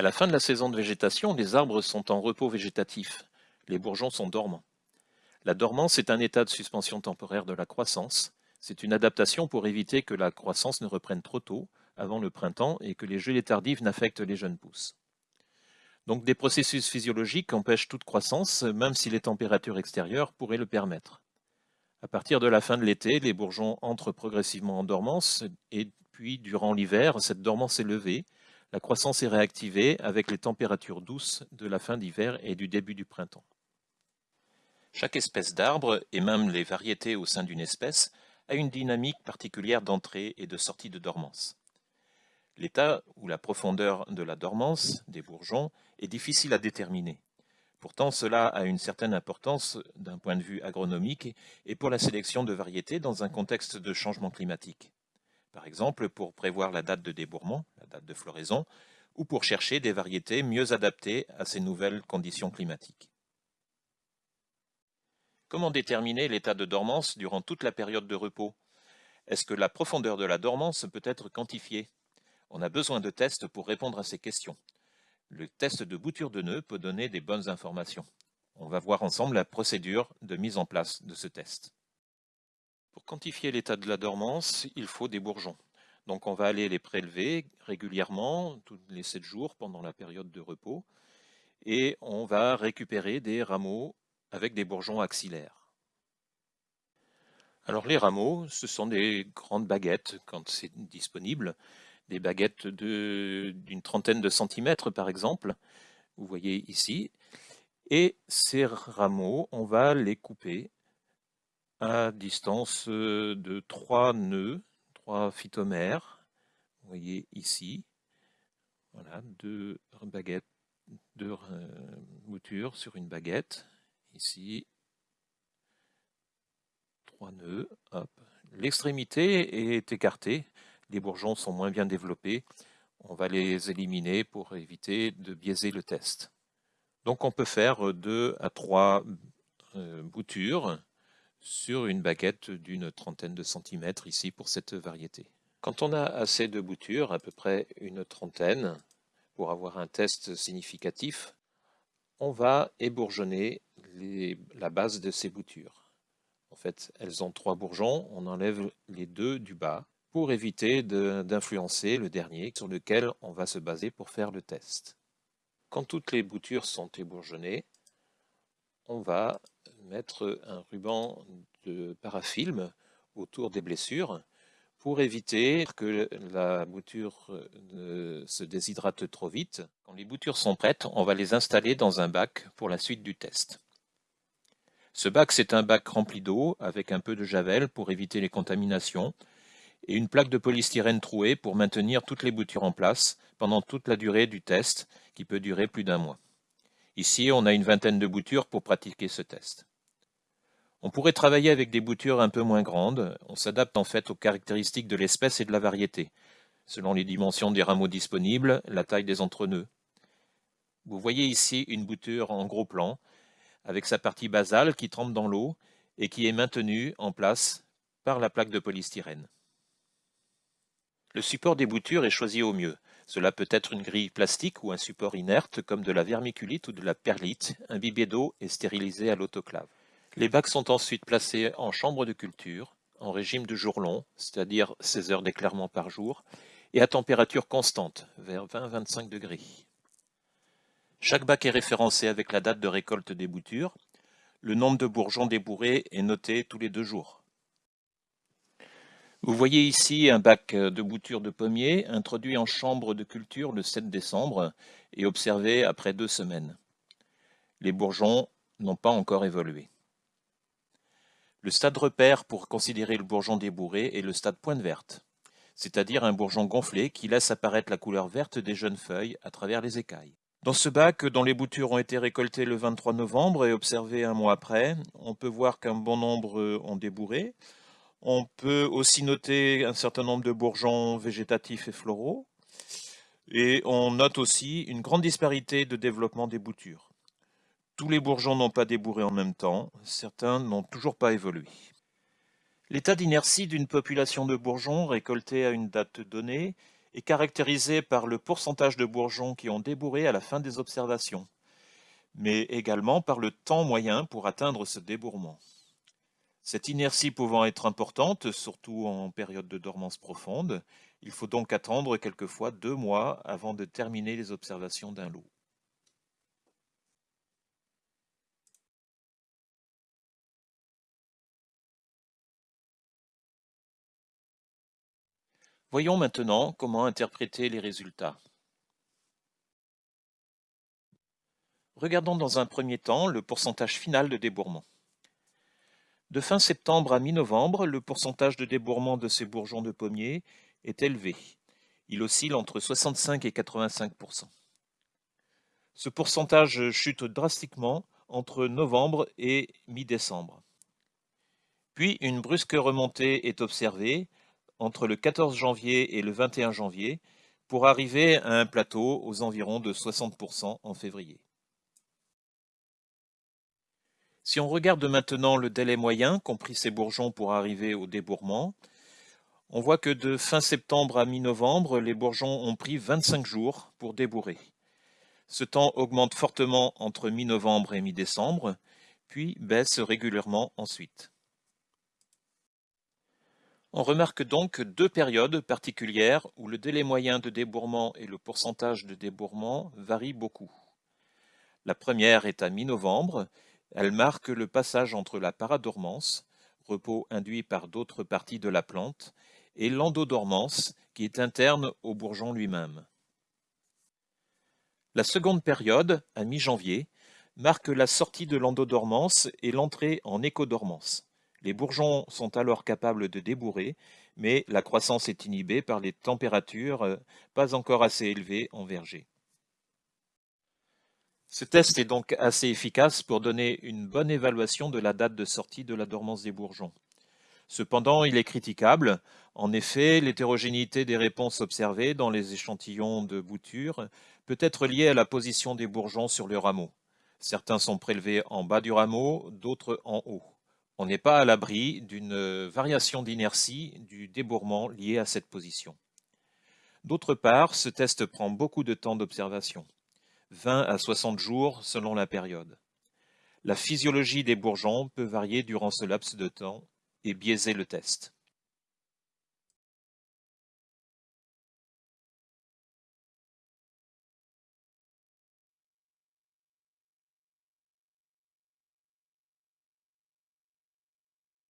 À la fin de la saison de végétation, les arbres sont en repos végétatif. Les bourgeons sont dormants. La dormance est un état de suspension temporaire de la croissance. C'est une adaptation pour éviter que la croissance ne reprenne trop tôt, avant le printemps, et que les gelées tardives n'affectent les jeunes pousses. Donc des processus physiologiques empêchent toute croissance, même si les températures extérieures pourraient le permettre. À partir de la fin de l'été, les bourgeons entrent progressivement en dormance, et puis durant l'hiver, cette dormance est levée, la croissance est réactivée avec les températures douces de la fin d'hiver et du début du printemps. Chaque espèce d'arbre, et même les variétés au sein d'une espèce, a une dynamique particulière d'entrée et de sortie de dormance. L'état ou la profondeur de la dormance des bourgeons est difficile à déterminer. Pourtant, cela a une certaine importance d'un point de vue agronomique et pour la sélection de variétés dans un contexte de changement climatique par exemple pour prévoir la date de débourrement, la date de floraison, ou pour chercher des variétés mieux adaptées à ces nouvelles conditions climatiques. Comment déterminer l'état de dormance durant toute la période de repos? Est-ce que la profondeur de la dormance peut être quantifiée? On a besoin de tests pour répondre à ces questions. Le test de bouture de nœud peut donner des bonnes informations. On va voir ensemble la procédure de mise en place de ce test. Pour quantifier l'état de la dormance, il faut des bourgeons. Donc on va aller les prélever régulièrement, tous les 7 jours pendant la période de repos, et on va récupérer des rameaux avec des bourgeons axillaires. Alors les rameaux, ce sont des grandes baguettes quand c'est disponible, des baguettes d'une trentaine de centimètres par exemple, vous voyez ici, et ces rameaux, on va les couper à distance de 3 nœuds, 3 phytomères. Vous voyez ici, voilà, deux baguettes, deux boutures sur une baguette. Ici, trois nœuds. L'extrémité est écartée, les bourgeons sont moins bien développés. On va les éliminer pour éviter de biaiser le test. Donc on peut faire 2 à 3 boutures sur une baguette d'une trentaine de centimètres ici pour cette variété. Quand on a assez de boutures, à peu près une trentaine, pour avoir un test significatif, on va ébourgeonner la base de ces boutures. En fait, elles ont trois bourgeons, on enlève les deux du bas pour éviter d'influencer le dernier sur lequel on va se baser pour faire le test. Quand toutes les boutures sont ébourgeonnées, on va mettre un ruban de parafilm autour des blessures pour éviter que la bouture ne se déshydrate trop vite. Quand les boutures sont prêtes, on va les installer dans un bac pour la suite du test. Ce bac, c'est un bac rempli d'eau avec un peu de javel pour éviter les contaminations et une plaque de polystyrène trouée pour maintenir toutes les boutures en place pendant toute la durée du test qui peut durer plus d'un mois. Ici, on a une vingtaine de boutures pour pratiquer ce test. On pourrait travailler avec des boutures un peu moins grandes. On s'adapte en fait aux caractéristiques de l'espèce et de la variété, selon les dimensions des rameaux disponibles, la taille des entrenœuds. Vous voyez ici une bouture en gros plan, avec sa partie basale qui trempe dans l'eau et qui est maintenue en place par la plaque de polystyrène. Le support des boutures est choisi au mieux. Cela peut être une grille plastique ou un support inerte comme de la vermiculite ou de la perlite, imbibé d'eau et stérilisé à l'autoclave. Les bacs sont ensuite placés en chambre de culture, en régime de jour long, c'est-à-dire 16 heures d'éclairement par jour, et à température constante, vers 20-25 degrés. Chaque bac est référencé avec la date de récolte des boutures. Le nombre de bourgeons débourrés est noté tous les deux jours. Vous voyez ici un bac de bouture de pommier introduit en chambre de culture le 7 décembre et observé après deux semaines. Les bourgeons n'ont pas encore évolué. Le stade repère pour considérer le bourgeon débourré est le stade pointe verte, c'est-à-dire un bourgeon gonflé qui laisse apparaître la couleur verte des jeunes feuilles à travers les écailles. Dans ce bac, dont les boutures ont été récoltées le 23 novembre et observées un mois après, on peut voir qu'un bon nombre ont débourré, on peut aussi noter un certain nombre de bourgeons végétatifs et floraux. Et on note aussi une grande disparité de développement des boutures. Tous les bourgeons n'ont pas débourré en même temps, certains n'ont toujours pas évolué. L'état d'inertie d'une population de bourgeons récoltés à une date donnée est caractérisé par le pourcentage de bourgeons qui ont débourré à la fin des observations, mais également par le temps moyen pour atteindre ce débourrement. Cette inertie pouvant être importante, surtout en période de dormance profonde, il faut donc attendre quelquefois deux mois avant de terminer les observations d'un loup. Voyons maintenant comment interpréter les résultats. Regardons dans un premier temps le pourcentage final de débourrement. De fin septembre à mi-novembre, le pourcentage de débourrement de ces bourgeons de pommier est élevé. Il oscille entre 65 et 85% Ce pourcentage chute drastiquement entre novembre et mi-décembre. Puis une brusque remontée est observée entre le 14 janvier et le 21 janvier pour arriver à un plateau aux environs de 60% en février. Si on regarde maintenant le délai moyen, compris ces bourgeons pour arriver au débourrement, on voit que de fin septembre à mi-novembre, les bourgeons ont pris 25 jours pour débourrer. Ce temps augmente fortement entre mi-novembre et mi-décembre, puis baisse régulièrement ensuite. On remarque donc deux périodes particulières où le délai moyen de débourrement et le pourcentage de débourrement varient beaucoup. La première est à mi-novembre, elle marque le passage entre la paradormance, repos induit par d'autres parties de la plante, et l'endodormance, qui est interne au bourgeon lui-même. La seconde période, à mi-janvier, marque la sortie de l'endodormance et l'entrée en écodormance. Les bourgeons sont alors capables de débourrer, mais la croissance est inhibée par les températures euh, pas encore assez élevées en verger. Ce test est donc assez efficace pour donner une bonne évaluation de la date de sortie de la dormance des bourgeons. Cependant, il est critiquable. En effet, l'hétérogénéité des réponses observées dans les échantillons de bouture peut être liée à la position des bourgeons sur le rameau. Certains sont prélevés en bas du rameau, d'autres en haut on n'est pas à l'abri d'une variation d'inertie du débourrement lié à cette position. D'autre part, ce test prend beaucoup de temps d'observation, 20 à 60 jours selon la période. La physiologie des bourgeons peut varier durant ce laps de temps et biaiser le test.